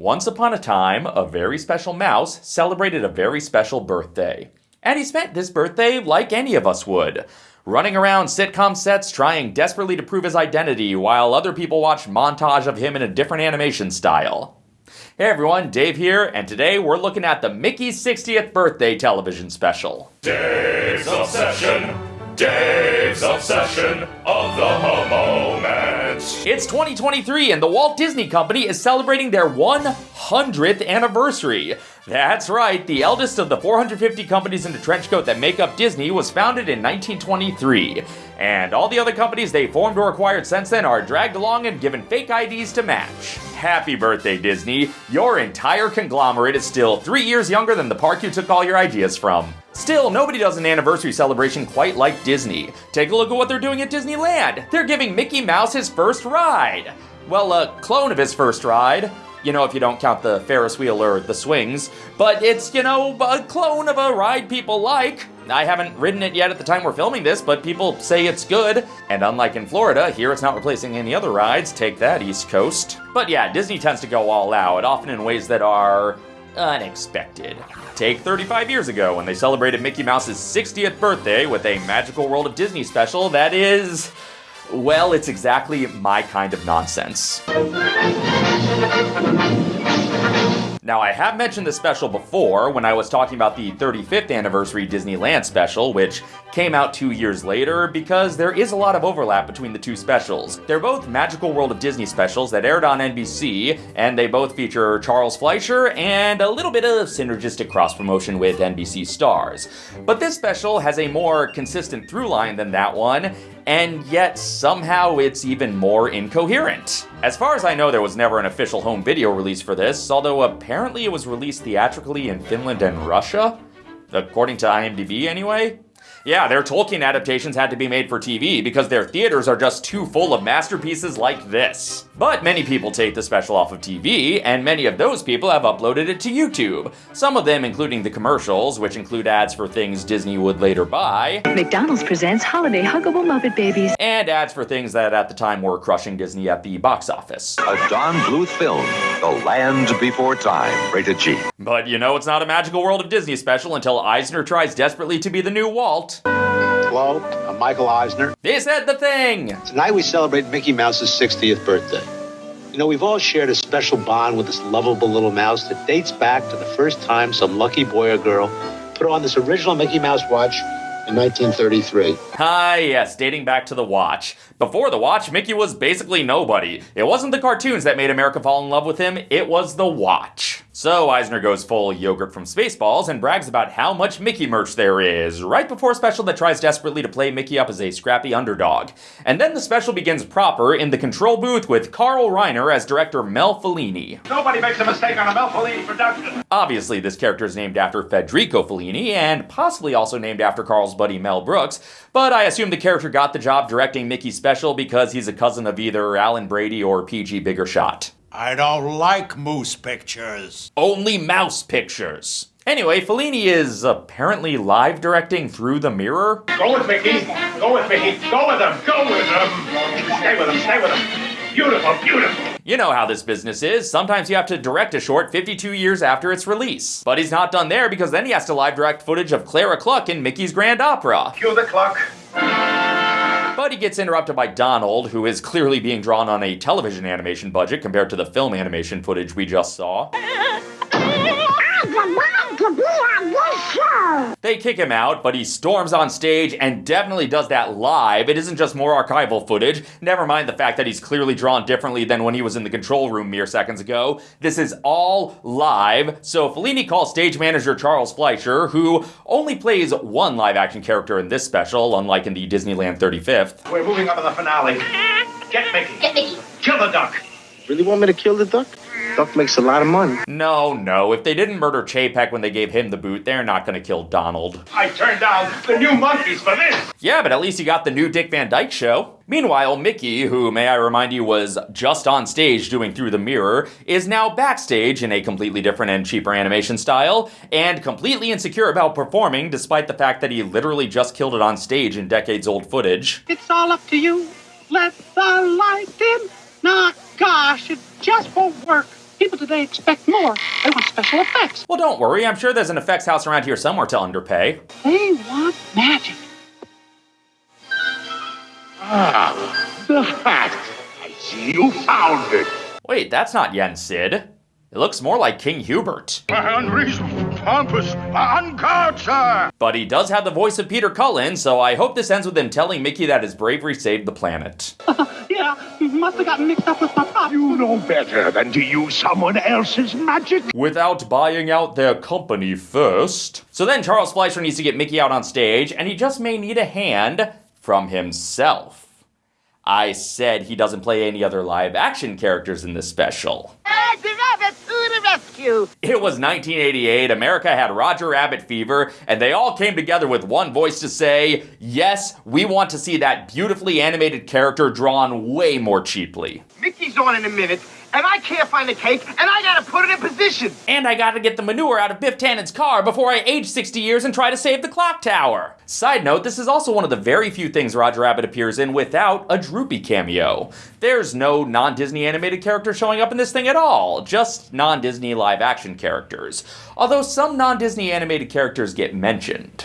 Once upon a time, a very special mouse celebrated a very special birthday. And he spent this birthday like any of us would running around sitcom sets trying desperately to prove his identity while other people watched montage of him in a different animation style. Hey everyone, Dave here, and today we're looking at the Mickey's 60th birthday television special. Dave's Obsession, Dave's Obsession of the moment. It's 2023 and the Walt Disney Company is celebrating their 100th anniversary. That's right, the eldest of the 450 companies in the trench coat that make up Disney was founded in 1923. And all the other companies they formed or acquired since then are dragged along and given fake IDs to match. Happy birthday, Disney! Your entire conglomerate is still three years younger than the park you took all your ideas from. Still, nobody does an anniversary celebration quite like Disney. Take a look at what they're doing at Disneyland. They're giving Mickey Mouse his first ride. Well, a clone of his first ride. You know, if you don't count the Ferris wheel or the swings. But it's, you know, a clone of a ride people like. I haven't ridden it yet at the time we're filming this, but people say it's good. And unlike in Florida, here it's not replacing any other rides. Take that, East Coast. But yeah, Disney tends to go all out, often in ways that are unexpected. Take 35 years ago when they celebrated Mickey Mouse's 60th birthday with a Magical World of Disney special that is. Well, it's exactly my kind of nonsense. Now, I have mentioned this special before when I was talking about the 35th anniversary Disneyland special, which came out two years later, because there is a lot of overlap between the two specials. They're both Magical World of Disney specials that aired on NBC, and they both feature Charles Fleischer and a little bit of synergistic cross promotion with NBC stars. But this special has a more consistent through line than that one, and yet somehow it's even more incoherent. As far as I know, there was never an official home video release for this, although apparently it was released theatrically in Finland and Russia. According to IMDb, anyway. Yeah, their Tolkien adaptations had to be made for TV because their theaters are just too full of masterpieces like this. But many people take the special off of TV, and many of those people have uploaded it to YouTube. Some of them including the commercials, which include ads for things Disney would later buy. McDonald's presents Holiday Huggable Muppet Babies. And ads for things that at the time were crushing Disney at the box office. A Don Bluth film, The Land Before Time, rated G. But you know it's not a Magical World of Disney special until Eisner tries desperately to be the new Walt. Hello, I'm Michael Eisner. They said the thing! Tonight we celebrate Mickey Mouse's 60th birthday. You know, we've all shared a special bond with this lovable little mouse that dates back to the first time some lucky boy or girl put on this original Mickey Mouse watch in 1933. Ah, yes, dating back to the watch. Before the watch, Mickey was basically nobody. It wasn't the cartoons that made America fall in love with him, it was the watch. So Eisner goes full yogurt from Spaceballs and brags about how much Mickey merch there is, right before a special that tries desperately to play Mickey up as a scrappy underdog. And then the special begins proper in the control booth with Carl Reiner as director Mel Fellini. Nobody makes a mistake on a Mel Fellini production. Obviously, this character is named after Federico Fellini, and possibly also named after Carl's buddy Mel Brooks, but I assume the character got the job directing Mickey's special because he's a cousin of either Alan Brady or PG Biggershot. I don't like moose pictures. Only mouse pictures. Anyway, Fellini is apparently live directing through the mirror. Go with Mickey. Go with Mickey. Go with him. Go with him. Stay with him. Stay with him. Beautiful, beautiful. You know how this business is. Sometimes you have to direct a short 52 years after its release. But he's not done there because then he has to live direct footage of Clara Cluck in Mickey's Grand Opera. Cue the clock. He gets interrupted by Donald, who is clearly being drawn on a television animation budget compared to the film animation footage we just saw. They kick him out, but he storms on stage and definitely does that live. It isn't just more archival footage. Never mind the fact that he's clearly drawn differently than when he was in the control room mere seconds ago. This is all live. So Fellini calls stage manager Charles Fleischer, who only plays one live action character in this special, unlike in the Disneyland 35th. We're moving up to the finale. Get Mickey. Get Mickey. Kill the duck. Really want me to kill the duck? Duck makes a lot of money. No, no. If they didn't murder Chapek when they gave him the boot, they're not gonna kill Donald. I turned down the New Monkees for this. Yeah, but at least you got the new Dick Van Dyke show. Meanwhile, Mickey, who, may I remind you, was just on stage doing Through the Mirror, is now backstage in a completely different and cheaper animation style, and completely insecure about performing despite the fact that he literally just killed it on stage in decades old footage. It's all up to you. Let the light in. Nah, gosh, it just won't work. People today expect more. They want special effects. Well, don't worry, I'm sure there's an effects house around here somewhere to underpay. They want magic. Ah, the hat. I see you found it. Wait, that's not Yen Sid. It looks more like King Hubert. Unreasonable, pompous, unguard, sir. But he does have the voice of Peter Cullen, so I hope this ends with him telling Mickey that his bravery saved the planet. yeah, must have gotten mixed up with my prop. You know better than to use someone else's magic. Without buying out their company first. So then Charles Fleischer needs to get Mickey out on stage, and he just may need a hand from himself. I said he doesn't play any other live action characters in this special. the rabbit to rescue! It was 1988, America had Roger Rabbit fever, and they all came together with one voice to say, yes, we want to see that beautifully animated character drawn way more cheaply. Mickey's on in a minute, and I can't find the cake, and I gotta put it in position! And I gotta get the manure out of Biff Tannen's car before I age 60 years and try to save the clock tower. Side note, this is also one of the very few things Roger Rabbit appears in without a Droopy cameo. There's no non Disney animated character showing up in this thing at all, just non Disney live action characters. Although some non Disney animated characters get mentioned.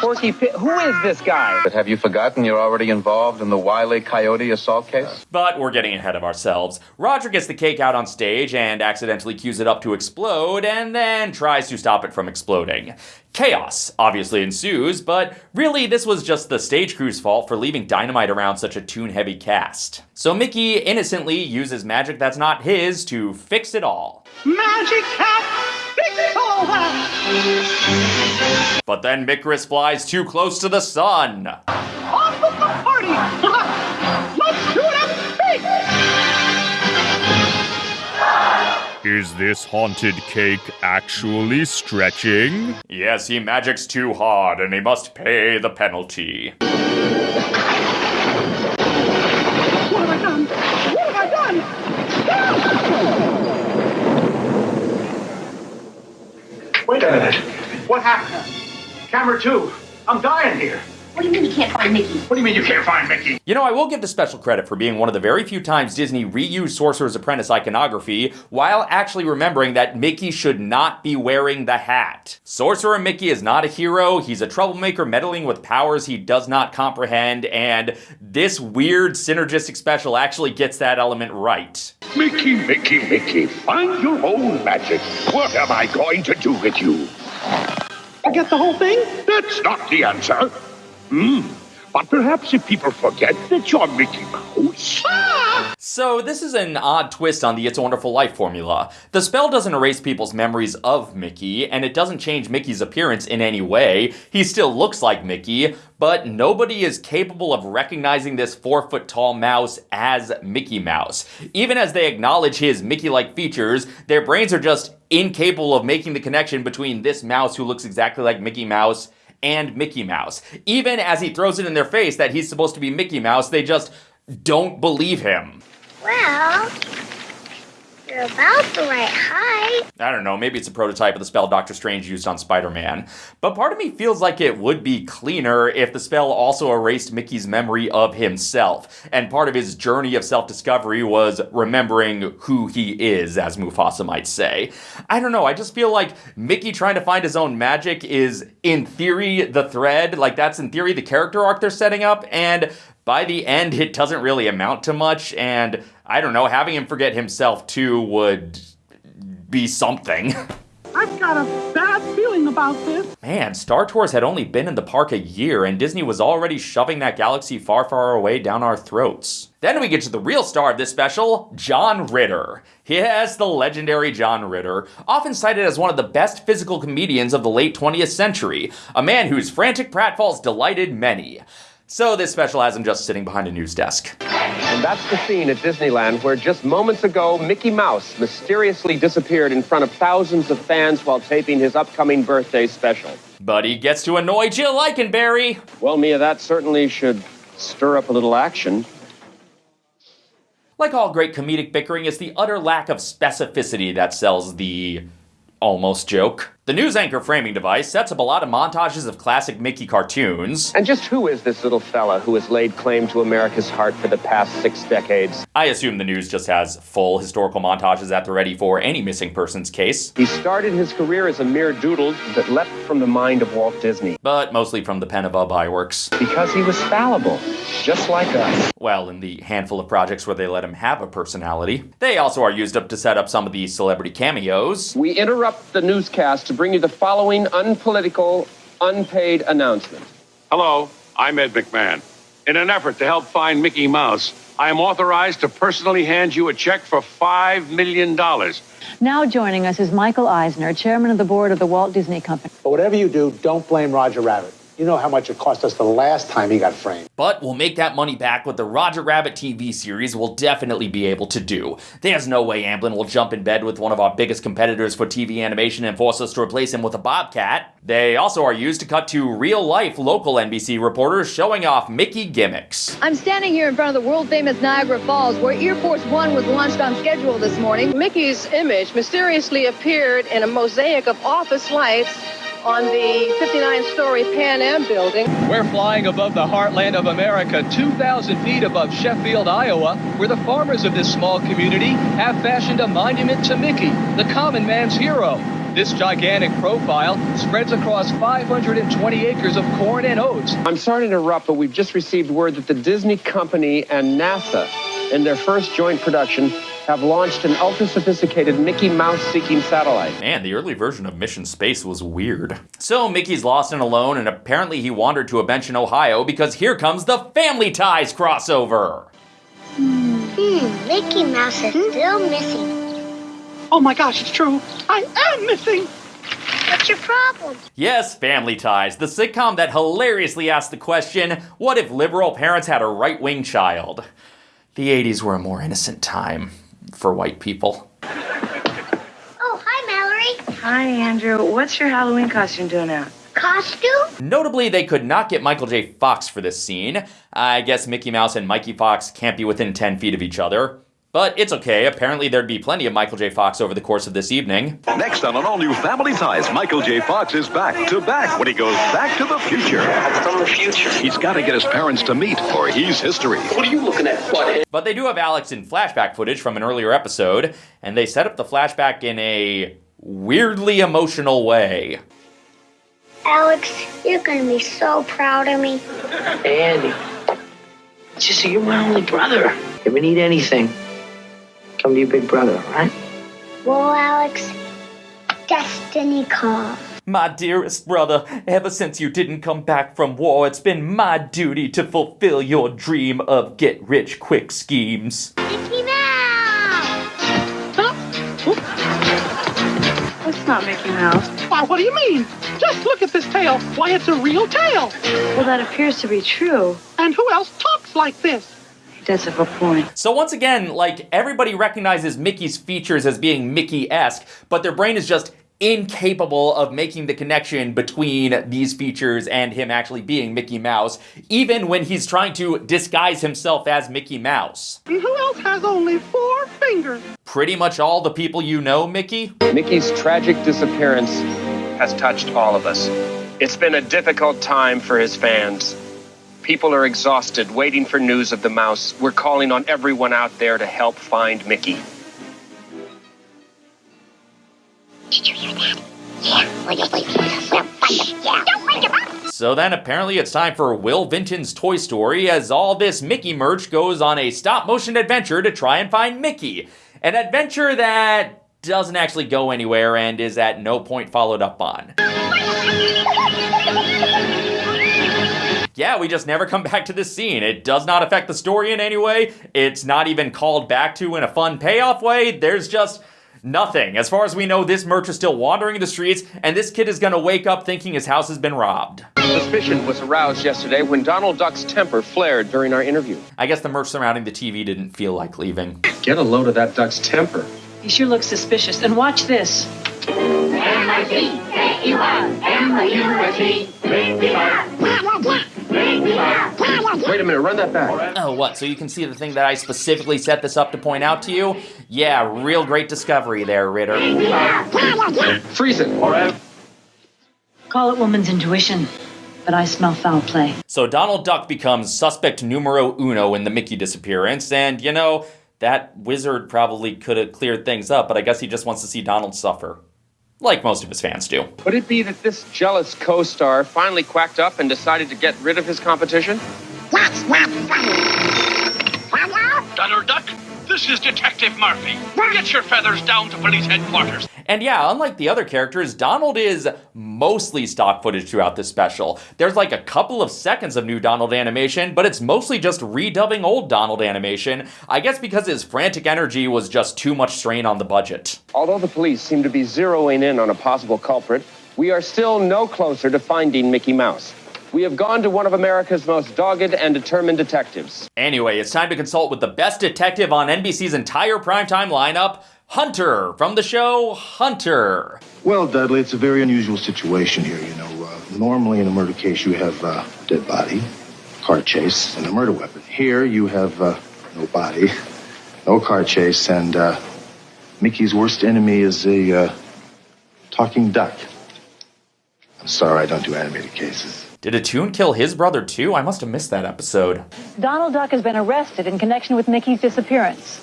Porky Pig? Who is this guy? But have you forgotten you're already involved in the Wile E. Coyote assault case? But we're getting ahead of ourselves. Roger gets the cake out on stage and accidentally cues it up to explode, and then tries to stop it from exploding. Chaos obviously ensues, but really this was just the stage crew's fault for leaving dynamite around such a tune heavy cast. So Mickey innocently uses magic that's not his to fix it all. Magic hat! Fix all! But then Micris flies too close to the sun. Off with the party! Is this haunted cake actually stretching? Yes, he magics too hard and he must pay the penalty. What have I done? What have I done? Wait a minute. What happened? Camera two. I'm dying here. What do you mean you can't find Mickey? What do you mean you can't find Mickey? You know, I will give the special credit for being one of the very few times Disney reused Sorcerer's Apprentice iconography while actually remembering that Mickey should not be wearing the hat. Sorcerer Mickey is not a hero, he's a troublemaker meddling with powers he does not comprehend, and this weird synergistic special actually gets that element right. Mickey, Mickey, Mickey, find your own magic. What am I going to do with you? I get the whole thing? That's not the answer. Hmm. But perhaps if people forget that you're Mickey Mouse. So, this is an odd twist on the It's a Wonderful Life formula. The spell doesn't erase people's memories of Mickey, and it doesn't change Mickey's appearance in any way. He still looks like Mickey, but nobody is capable of recognizing this four foot tall mouse as Mickey Mouse. Even as they acknowledge his Mickey like features, their brains are just incapable of making the connection between this mouse who looks exactly like Mickey Mouse and Mickey Mouse. Even as he throws it in their face that he's supposed to be Mickey Mouse, they just don't believe him. Well, you're about the right height. I don't know, maybe it's a prototype of the spell Doctor Strange used on Spider Man. But part of me feels like it would be cleaner if the spell also erased Mickey's memory of himself. And part of his journey of self discovery was remembering who he is, as Mufasa might say. I don't know, I just feel like Mickey trying to find his own magic is, in theory, the thread. Like, that's in theory the character arc they're setting up. And by the end, it doesn't really amount to much. And I don't know, having him forget himself too would be something. I've got a bad feeling about this. Man, Star Tours had only been in the park a year, and Disney was already shoving that galaxy far, far away down our throats. Then we get to the real star of this special, John Ritter. Yes, the legendary John Ritter, often cited as one of the best physical comedians of the late 20th century, a man whose frantic pratfalls delighted many. So this special has him just sitting behind a news desk. And that's the scene at Disneyland where just moments ago, Mickey Mouse mysteriously disappeared in front of thousands of fans while taping his upcoming birthday special. But he gets to annoy Jill Eikenberry. Well, Mia, that certainly should stir up a little action. Like all great comedic bickering, it's the utter lack of specificity that sells the almost joke. The news anchor framing device sets up a lot of montages of classic Mickey cartoons. And just who is this little fella who has laid claim to America's heart for the past six decades? I assume the news just has full historical montages at the ready for any missing persons case. He started his career as a mere doodle that leapt from the mind of Walt Disney. But mostly from the pen of Ub Iwerks. Because he was fallible, just like us. Well, in the handful of projects where they let him have a personality. They also are used up to set up some of the celebrity cameos. We interrupt the newscast bring you the following unpolitical, unpaid announcement. Hello, I'm Ed McMahon. In an effort to help find Mickey Mouse, I am authorized to personally hand you a check for $5 million. Now joining us is Michael Eisner, chairman of the board of the Walt Disney Company. But whatever you do, don't blame Roger Rabbit. You know how much it cost us the last time he got framed. But we'll make that money back with the Roger Rabbit TV series we'll definitely be able to do. There's no way Amblin will jump in bed with one of our biggest competitors for TV animation and force us to replace him with a bobcat. They also are used to cut to real-life local NBC reporters showing off Mickey gimmicks. I'm standing here in front of the world-famous Niagara Falls where Air Force One was launched on schedule this morning. Mickey's image mysteriously appeared in a mosaic of office lights on the 59-story Pan Am building. We're flying above the heartland of America, 2,000 feet above Sheffield, Iowa, where the farmers of this small community have fashioned a monument to Mickey, the common man's hero. This gigantic profile spreads across 520 acres of corn and oats. I'm sorry to interrupt, but we've just received word that the Disney company and NASA, in their first joint production, have launched an ultra sophisticated Mickey Mouse seeking satellite. Man, the early version of Mission Space was weird. So Mickey's lost and alone, and apparently he wandered to a bench in Ohio because here comes the Family Ties crossover. Hmm, Mickey Mouse is still missing. Oh my gosh, it's true. I am missing. What's your problem? Yes, Family Ties, the sitcom that hilariously asked the question what if liberal parents had a right wing child? The 80s were a more innocent time for white people. Oh, hi, Mallory. Hi, Andrew. What's your Halloween costume doing out? Costume? Notably, they could not get Michael J. Fox for this scene. I guess Mickey Mouse and Mikey Fox can't be within 10 feet of each other. But it's okay, apparently there'd be plenty of Michael J. Fox over the course of this evening. Next on an all-new Family Ties, Michael J. Fox is back to back when he goes back to the future. From the future. He's got to get his parents to meet, or he's history. What are you looking at, butthead? But they do have Alex in flashback footage from an earlier episode, and they set up the flashback in a weirdly emotional way. Alex, you're gonna be so proud of me. Hey, Andy. Sissy, you're my only brother. If we need anything, come to your big brother, all right? Well, Alex, destiny calls. My dearest brother, ever since you didn't come back from war, it's been my duty to fulfill your dream of get rich quick schemes. Mickey Mouse! That's not Mickey Mouse. Why, what do you mean? Just look at this tail. Why, it's a real tail. Well, that appears to be true. And who else talks like this? He does have a point. So once again, like everybody recognizes Mickey's features as being Mickey-esque, but their brain is just incapable of making the connection between these features and him actually being Mickey Mouse, even when he's trying to disguise himself as Mickey Mouse. And who else has only four fingers? Pretty much all the people you know, Mickey? Mickey's tragic disappearance has touched all of us. It's been a difficult time for his fans. People are exhausted, waiting for news of the mouse. We're calling on everyone out there to help find Mickey. Did you hear that? Yeah, we'll just leave. We'll find. Yeah. Don't wake him up! So then apparently it's time for Will Vinton's Toy Story as all this Mickey merch goes on a stop motion adventure to try and find Mickey. An adventure that doesn't actually go anywhere and is at no point followed up on. Yeah, we just never come back to this scene. It does not affect the story in any way. It's not even called back to in a fun payoff way. There's just nothing. As far as we know, this merch is still wandering the streets, and this kid is gonna wake up thinking his house has been robbed. Suspicion was aroused yesterday when Donald Duck's temper flared during our interview. I guess the merch surrounding the TV didn't feel like leaving. Get a load of that duck's temper. He sure looks suspicious. And watch this. Wait a minute, run that back. Oh, what? So you can see the thing that I specifically set this up to point out to you? Yeah, real great discovery there, Ritter. Freeze it. All right. Call it woman's intuition, but I smell foul play. So Donald Duck becomes suspect numero uno in the Mickey disappearance, and you know, that wizard probably could have cleared things up, but I guess he just wants to see Donald suffer. Like most of his fans do. Could it be that this jealous co star finally quacked up and decided to get rid of his competition? Donald Duck, this is Detective Murphy. Get your feathers down to police headquarters. And yeah, unlike the other characters, Donald is mostly stock footage throughout this special. There's like a couple of seconds of new Donald animation, but it's mostly just redubbing old Donald animation. I guess because his frantic energy was just too much strain on the budget. Although the police seem to be zeroing in on a possible culprit, we are still no closer to finding Mickey Mouse. We have gone to one of America's most dogged and determined detectives. Anyway, it's time to consult with the best detective on NBC's entire primetime lineup, Hunter, from the show Hunter. Well, Dudley, it's a very unusual situation here. You know, uh, normally in a murder case, you have uh, dead body, car chase, and a murder weapon. Here, you have uh, no body, no car chase, and uh, Mickey's worst enemy is a uh, talking duck. I'm sorry, I don't do animated cases. Did Atoon kill his brother too? I must have missed that episode. Donald Duck has been arrested in connection with Mickey's disappearance.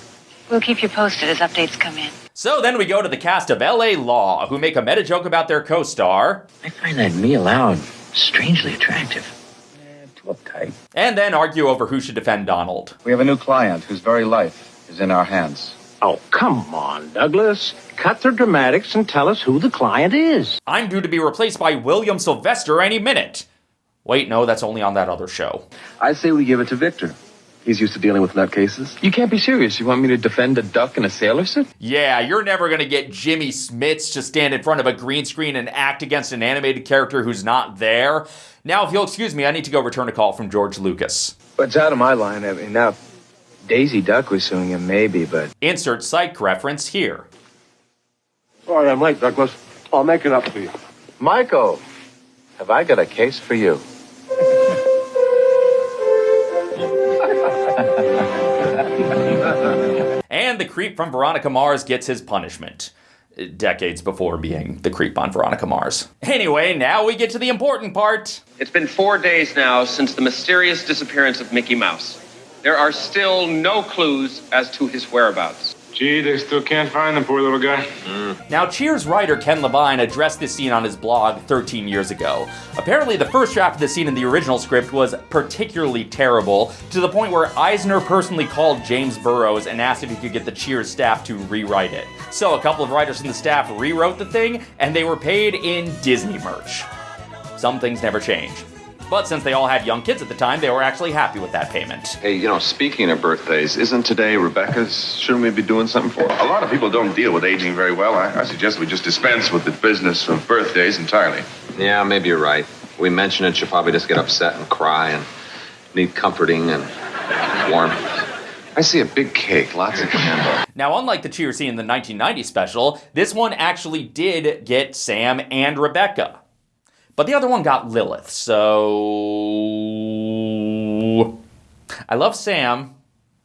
We'll keep you posted as updates come in. So then we go to the cast of LA Law, who make a meta joke about their co star. I find that Mia Loud strangely attractive. Too uptight. And then argue over who should defend Donald. We have a new client whose very life is in our hands. Oh, come on, Douglas. Cut the dramatics and tell us who the client is. I'm due to be replaced by William Sylvester any minute. Wait, no, that's only on that other show. I say we give it to Victor. He's used to dealing with nutcases. You can't be serious. You want me to defend a duck in a sailor suit? Yeah, you're never gonna get Jimmy Smits to stand in front of a green screen and act against an animated character who's not there. Now, if you'll excuse me, I need to go return a call from George Lucas. But it's out of my line. I mean, now, Daisy Duck was suing him, maybe, but. Insert psych reference here. Sorry, I'm late, Douglas. I'll make it up to you. Michael, have I got a case for you? And the creep from Veronica Mars gets his punishment. Uh, decades before being the creep on Veronica Mars. Anyway, now we get to the important part. It's been four days now since the mysterious disappearance of Mickey Mouse. There are still no clues as to his whereabouts. Gee, they still can't find the poor little guy. Now, Cheers writer Ken Levine addressed this scene on his blog 13 years ago. Apparently, the first draft of the scene in the original script was particularly terrible, to the point where Eisner personally called James Burrows and asked if he could get the Cheers staff to rewrite it. So, a couple of writers from the staff rewrote the thing, and they were paid in Disney merch. Some things never change. But since they all had young kids at the time, they were actually happy with that payment. Hey, you know, speaking of birthdays, isn't today Rebecca's? Shouldn't we be doing something for her? A lot of people don't deal with aging very well. I, I suggest we just dispense with the business of birthdays entirely. Yeah, maybe you're right. We mention it, she'll probably just get upset and cry and need comforting and warmth. I see a big cake, lots of candles. Now, unlike the Cheers scene in the 1990 special, this one actually did get Sam and Rebecca. But the other one got Lilith, so. I love Sam,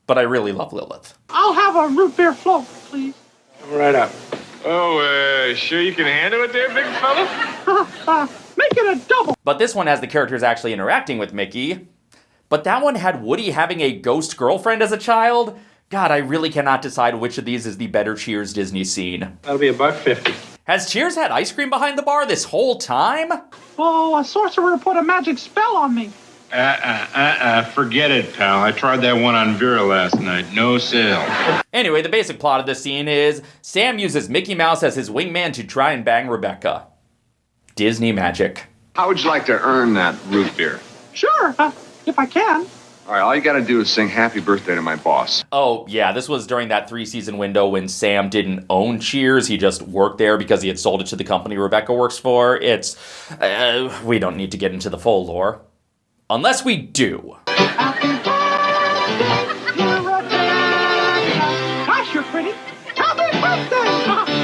but I really love Lilith. I'll have a root beer float, please. Right up. Oh, uh, sure you can handle it there, big fella? Make it a double. But this one has the characters actually interacting with Mickey. But that one had Woody having a ghost girlfriend as a child. God, I really cannot decide which of these is the better Cheers Disney scene. That'll be a buck fifty. Has Cheers had ice cream behind the bar this whole time? Oh, a sorcerer put a magic spell on me. Uh, uh, uh, uh, forget it, pal. I tried that one on Vera last night. No sale. Anyway, the basic plot of this scene is Sam uses Mickey Mouse as his wingman to try and bang Rebecca. Disney magic. How would you like to earn that root beer? Sure, uh, if I can. All right, all you gotta do is sing happy birthday to my boss. Oh, yeah, this was during that three season window when Sam didn't own Cheers. He just worked there because he had sold it to the company Rebecca works for. It's. Uh, we don't need to get into the full lore. Unless we do. Gosh, you're pretty. Happy birthday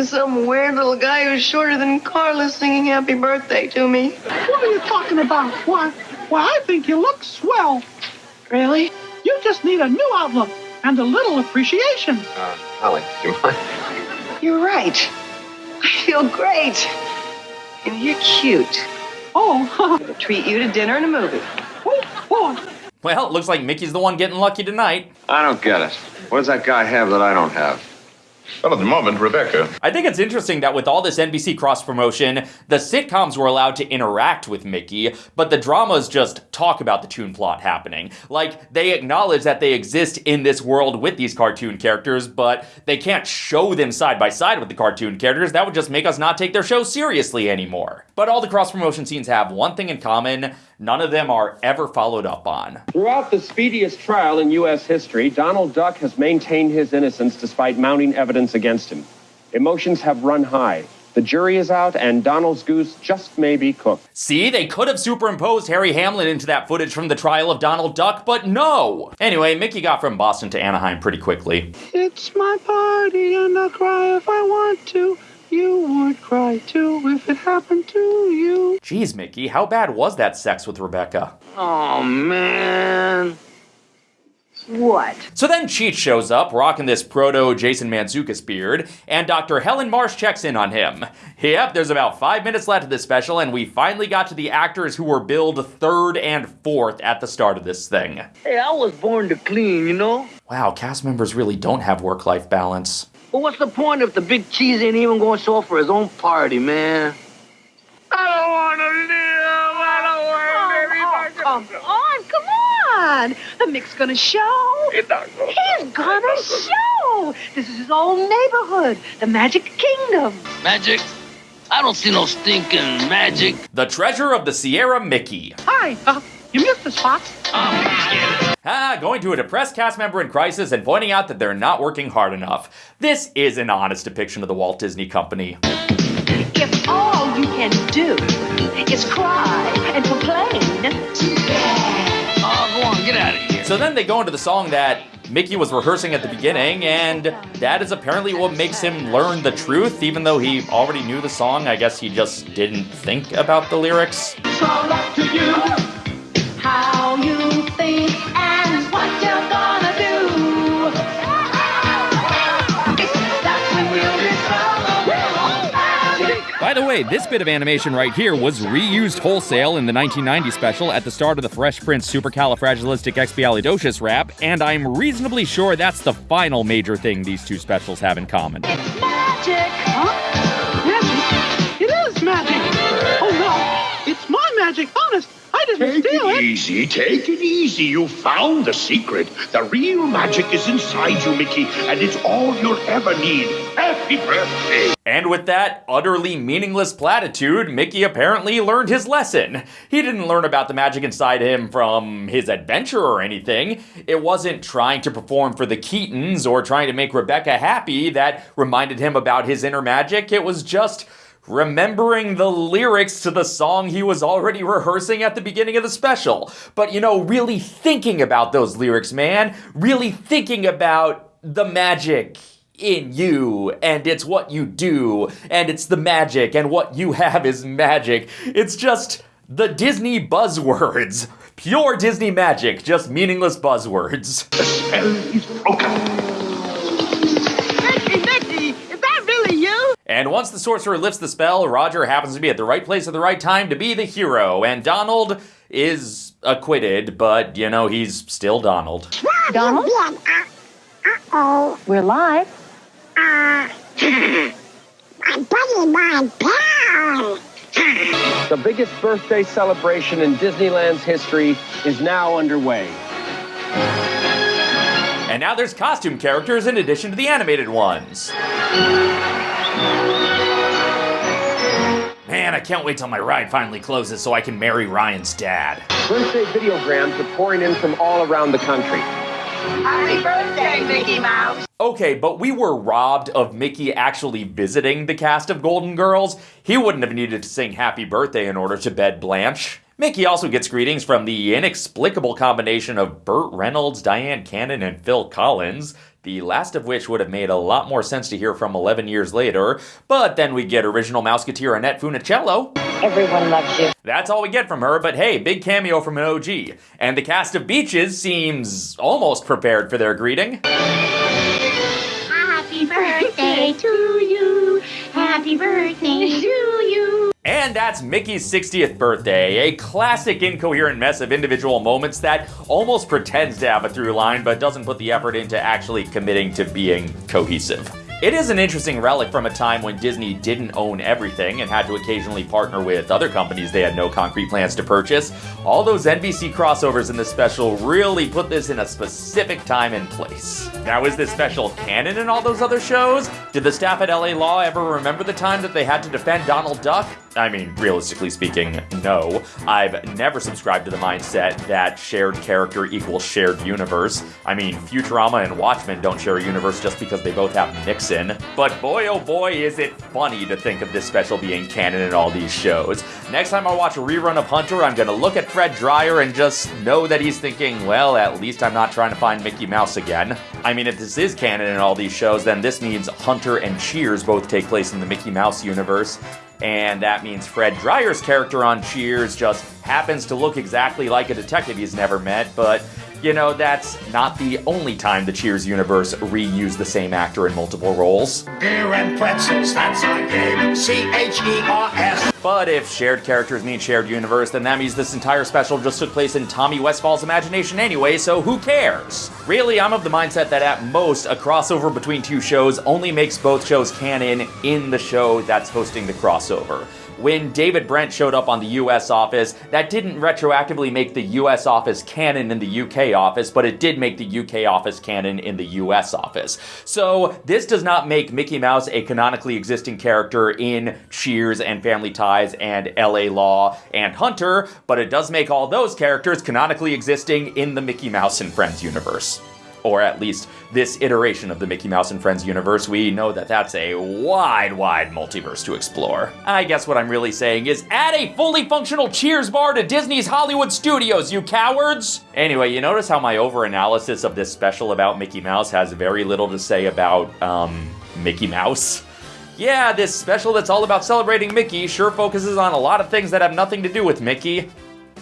I'm and some weird little guy who's shorter than Carla singing happy birthday to me. What are you talking about? Why, why, I think you look swell. Really? You just need a new outlook and a little appreciation. Uh, Holly, do you mind? You're right. I feel great. And you're cute. Oh, I'm gonna treat you to dinner and a movie. Well, it looks like Mickey's the one getting lucky tonight. I don't get it. What does that guy have that I don't have? Well, at the moment, Rebecca. I think it's interesting that with all this NBC cross promotion, the sitcoms were allowed to interact with Mickey, but the dramas just talk about the tune plot happening. Like, they acknowledge that they exist in this world with these cartoon characters, but they can't show them side by side with the cartoon characters. That would just make us not take their show seriously anymore. But all the cross promotion scenes have one thing in common none of them are ever followed up on. Throughout the speediest trial in U.S. history, Donald Duck has maintained his innocence despite mounting evidence against him. Emotions have run high. The jury is out, and Donald's goose just may be cooked. See, they could have superimposed Harry Hamlin into that footage from the trial of Donald Duck, but no! Anyway, Mickey got from Boston to Anaheim pretty quickly. it's my party and I'll cry if I want to. You would cry too if it happened to you. Jeez, Mickey, how bad was that sex with Rebecca? Oh, man. What? So then Cheech shows up, rocking this proto Jason Mantzoukas beard, and Dr. Helen Marsh checks in on him. Yep, there's about five minutes left of this special, and we finally got to the actors who were billed third and fourth at the start of this thing. Hey, I was born to clean, you know? Wow, cast members really don't have work life balance. But what's the point if the big cheese ain't even going to show up for his own party, man? I don't want to live. I don't want to, baby. Come on, come on. The Mick's gonna show. He's gonna show. This is his old neighborhood, the Magic Kingdom. Magic? I don't see no stinking magic. The treasure of the Sierra Mickey. Hi, uh, you missed the spot. spots. Ah, going to a depressed cast member in crisis and pointing out that they're not working hard enough. This is an honest depiction of the Walt Disney Company. If all you can do is cry and complain, Oh, go on, get out of here. So then they go into the song that Mickey was rehearsing at the beginning, and that is apparently what makes him learn the truth, even though he already knew the song. I guess he just didn't think about the lyrics. Way, this bit of animation right here was reused wholesale in the 1990 special at the start of the Fresh Prince Supercalifragilisticexpialidocious rap, and I'm reasonably sure that's the final major thing these two specials have in common. It's Magic. Huh? Magic? It is magic. Oh, no. It's my magic. Honest. I didn't Take steal it it. easy, take it easy. You found the secret. The real magic is inside you, Mickey, and it's all you'll ever need. Happy birthday. And with that utterly meaningless platitude, Mickey apparently learned his lesson. He didn't learn about the magic inside him from his adventure or anything. It wasn't trying to perform for the Keatons or trying to make Rebecca happy that reminded him about his inner magic. It was just remembering the lyrics to the song he was already rehearsing at the beginning of the special. But you know, really thinking about those lyrics, man. Really thinking about the magic in you, and it's what you do, and it's the magic, and what you have is magic. It's just the Disney buzzwords. Pure Disney magic, just meaningless buzzwords. The spell is broken. And once the sorcerer lifts the spell, Roger happens to be at the right place at the right time to be the hero, and Donald is acquitted, but you know, he's still Donald. Donald? Uh-oh. We're live. Uh, my buddy, my pal. The biggest birthday celebration in Disneyland's history is now underway. And now there's costume characters in addition to the animated ones. Man, I can't wait till my ride finally closes so I can marry Ryan's dad. Birthday videograms are pouring in from all around the country. Happy birthday, Mickey Mouse. Okay, but we were robbed of Mickey actually visiting the cast of Golden Girls. He wouldn't have needed to sing Happy Birthday in order to bed Blanche. Mickey also gets greetings from the inexplicable combination of Burt Reynolds, Dyan Cannon, and Phil Collins. The last of which would have made a lot more sense to hear from 11 years later. But then we get original Mouseketeer Annette Funicello. Everyone loves you. That's all we get from her, but hey, big cameo from an OG. And the cast of Beaches seems almost prepared for their greeting. Happy birthday to you. Happy birthday to you. And that's Mickey's 60th birthday, a classic incoherent mess of individual moments that almost pretends to have a through line but doesn't put the effort into actually committing to being cohesive. It is an interesting relic from a time when Disney didn't own everything and had to occasionally partner with other companies they had no concrete plans to purchase. All those NBC crossovers in this special really put this in a specific time and place. Now, is this special canon in all those other shows? Did the staff at LA Law ever remember the time that they had to defend Donald Duck? I mean, realistically speaking, no. I've never subscribed to the mindset that shared character equals shared universe. I mean, Futurama and Watchmen don't share a universe just because they both have Nixon. But boy, oh boy, is it funny to think of this special being canon in all these shows. Next time I watch a rerun of Hunter, I'm gonna look at Fred Dryer and just know that he's thinking, well, at least I'm not trying to find Mickey Mouse again. I mean, if this is canon in all these shows, then this means Hunter and Cheers both take place in the Mickey Mouse universe. And that means Fred Dryer's character on Cheers just happens to look exactly like a detective he's never met, but you know, that's not the only time the Cheers universe reused the same actor in multiple roles. Beer and pretzels, that's our game. C H E R S. But if shared characters mean shared universe, then that means this entire special just took place in Tommy Westphall's imagination anyway, so who cares? Really, I'm of the mindset that at most, a crossover between two shows only makes both shows canon in the show that's hosting the crossover. When David Brent showed up on the US office, that didn't retroactively make the US office canon in the UK office, but it did make the UK office canon in the US office. So this does not make Mickey Mouse a canonically existing character in Cheers and Family Ties and LA Law and Hunter, but it does make all those characters canonically existing in the Mickey Mouse and Friends universe or at least this iteration of the Mickey Mouse and Friends universe, we know that that's a wide, wide multiverse to explore. I guess what I'm really saying is add a fully functional Cheers bar to Disney's Hollywood studios, you cowards! Anyway, you notice how my over-analysis of this special about Mickey Mouse has very little to say about, um, Mickey Mouse? Yeah, this special that's all about celebrating Mickey sure focuses on a lot of things that have nothing to do with Mickey.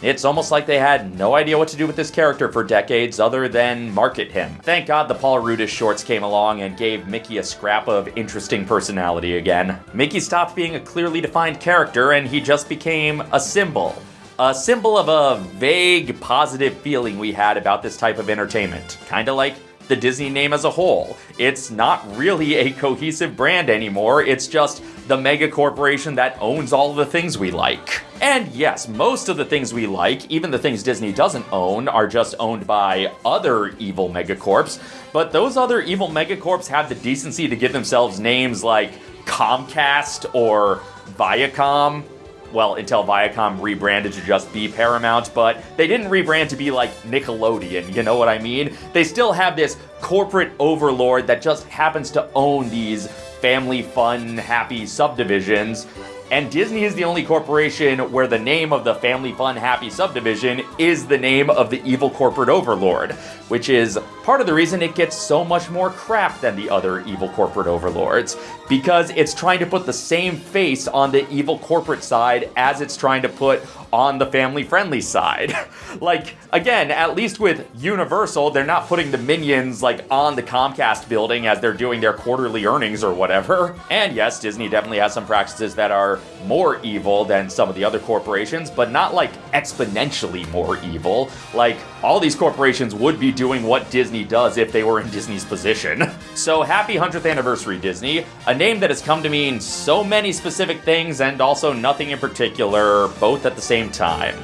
It's almost like they had no idea what to do with this character for decades other than market him. Thank God the Paul Rudish shorts came along and gave Mickey a scrap of interesting personality again. Mickey stopped being a clearly defined character and he just became a symbol. A symbol of a vague positive feeling we had about this type of entertainment. Kinda like the Disney name as a whole. It's not really a cohesive brand anymore, it's just the mega corporation that owns all the things we like. And yes, most of the things we like, even the things Disney doesn't own, are just owned by other evil megacorps. But those other evil megacorps have the decency to give themselves names like Comcast or Viacom. Well, until Viacom rebranded to just be Paramount, but they didn't rebrand to be like Nickelodeon, you know what I mean? They still have this corporate overlord that just happens to own these family fun, happy subdivisions. And Disney is the only corporation where the name of the Family Fun Happy Subdivision is the name of the evil corporate overlord, which is part of the reason it gets so much more crap than the other evil corporate overlords, because it's trying to put the same face on the evil corporate side as it's trying to put on the family friendly side. like, again, at least with Universal, they're not putting the minions like on the Comcast building as they're doing their quarterly earnings or whatever. And yes, Disney definitely has some practices that are more evil than some of the other corporations, but not like exponentially more evil. Like, all these corporations would be doing what Disney does if they were in Disney's position. So happy 100th anniversary, Disney. A name that has come to mean so many specific things and also nothing in particular, both at the same time.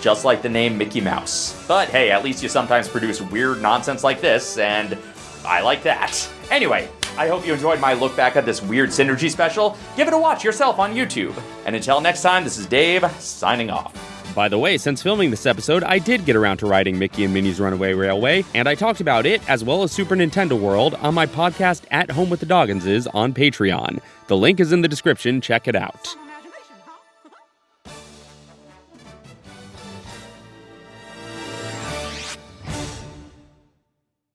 Just like the name Mickey Mouse. But hey, at least you sometimes produce weird nonsense like this, and I like that. Anyway, I hope you enjoyed my look back at this weird synergy special. Give it a watch yourself on YouTube. And until next time, this is Dave, signing off. By the way, since filming this episode, I did get around to riding Mickey and Minnie's Runaway Railway, and I talked about it, as well as Super Nintendo World, on my podcast At Home with the Dogginses on Patreon. The link is in the description, check it out.